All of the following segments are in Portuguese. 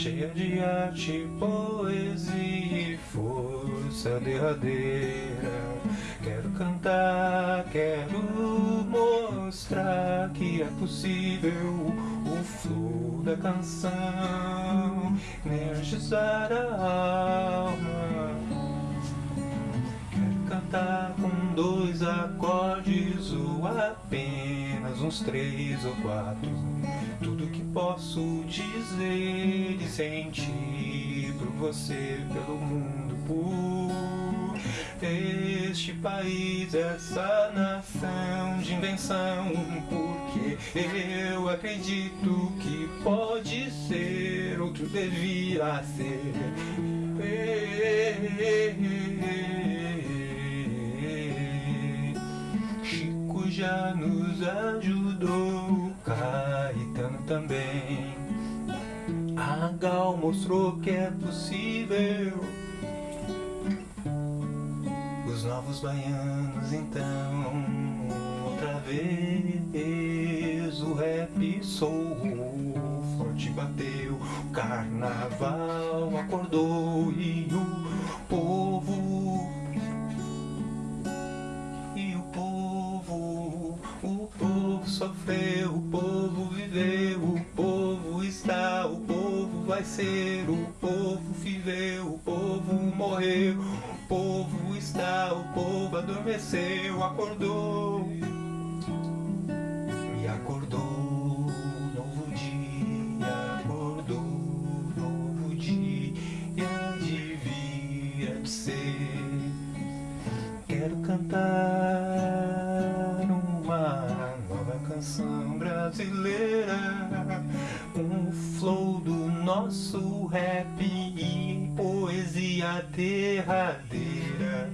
Cheia de arte, poesia e força derradeira. Quero cantar, quero mostrar que é possível o flow da canção Energizar a alma. Cantar com dois acordes ou apenas uns três ou quatro Tudo que posso dizer e sentir por você, pelo mundo, por este país, essa nação de invenção. Porque eu acredito que pode ser, outro devia ser. Já nos Caetano também. A Gal mostrou que é possível. Os novos baianos então, outra vez o rap soul forte bateu, o carnaval acordou e ser, o povo viveu, o povo morreu, o povo está, o povo adormeceu, acordou. E acordou, novo dia, acordou, novo dia, devia de ser. Quero cantar uma canção brasileira nosso rap e poesia derradeira.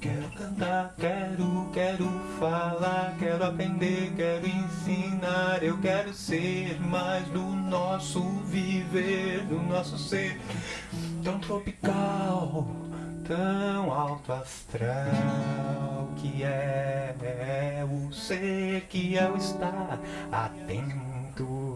Quero cantar, quero, quero falar Quero aprender, quero ensinar. Eu quero ser mais do nosso viver Do nosso ser tão tropical tão alto astral que é, é o ser, que é o estar atento.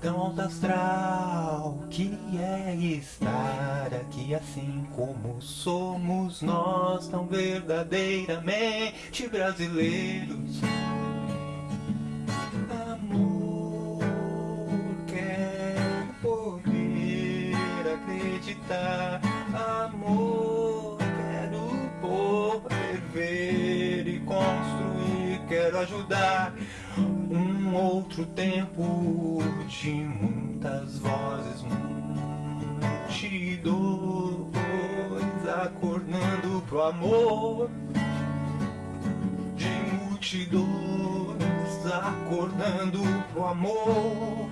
Tão alto astral que é estar aqui assim como somos nós, tão verdadeiramente brasileiros. Quero ajudar um outro tempo de muitas vozes Multidões acordando pro amor De multidões acordando pro amor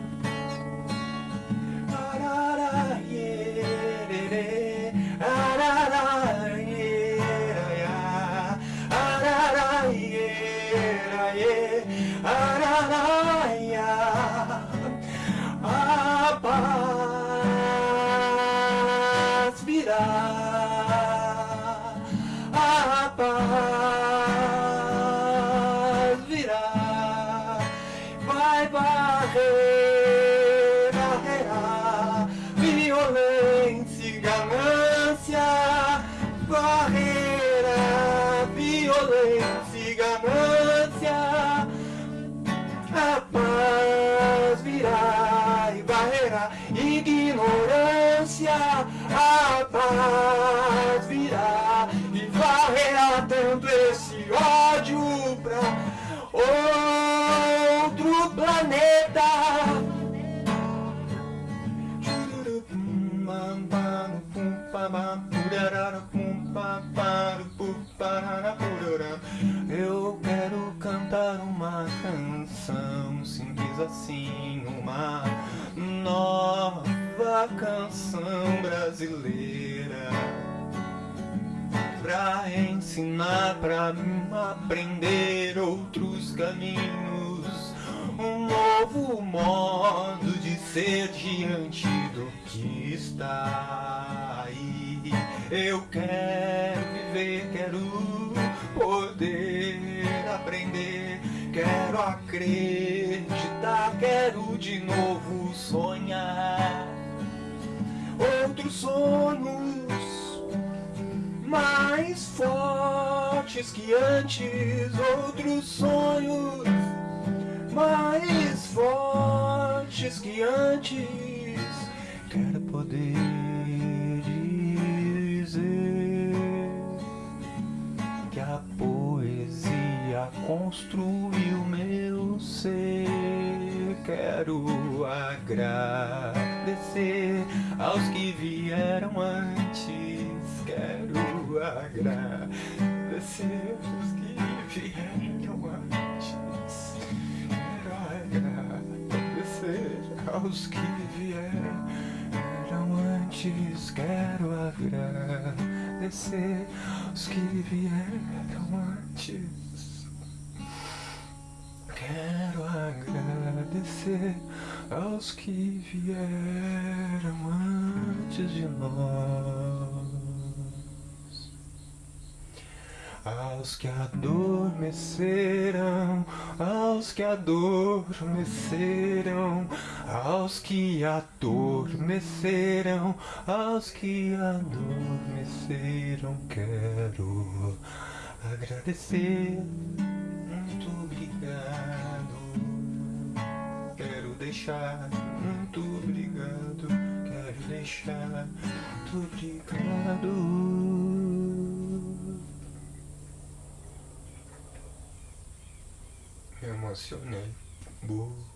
a paz virá e varrerá tanto esse ódio pra outro planeta. Eu nova canção brasileira Pra ensinar, pra aprender outros caminhos um novo modo de ser diante do que está aí. Eu quero viver, quero poder aprender, quero acreditar, quero de novo sonhar outros sonhos mais fortes que antes, outros sonhos mais fortes que antes. Quero poder dizer que a poesia construiu meu ser. Quero agradecer aos que vieram antes. Quero agradecer aos que vieram antes. Quero agradecer aos que vieram antes. Quero agradecer aos que vieram antes. Quero agradecer aos que vieram antes de nós. Aos que adormeceram, aos que adormeceram, aos que adormeceram, aos que adormeceram, quero agradecer. Obrigado. Quero deixar. Muito obrigado. Quero deixar. Muito obrigado. Me emocionei. Boa.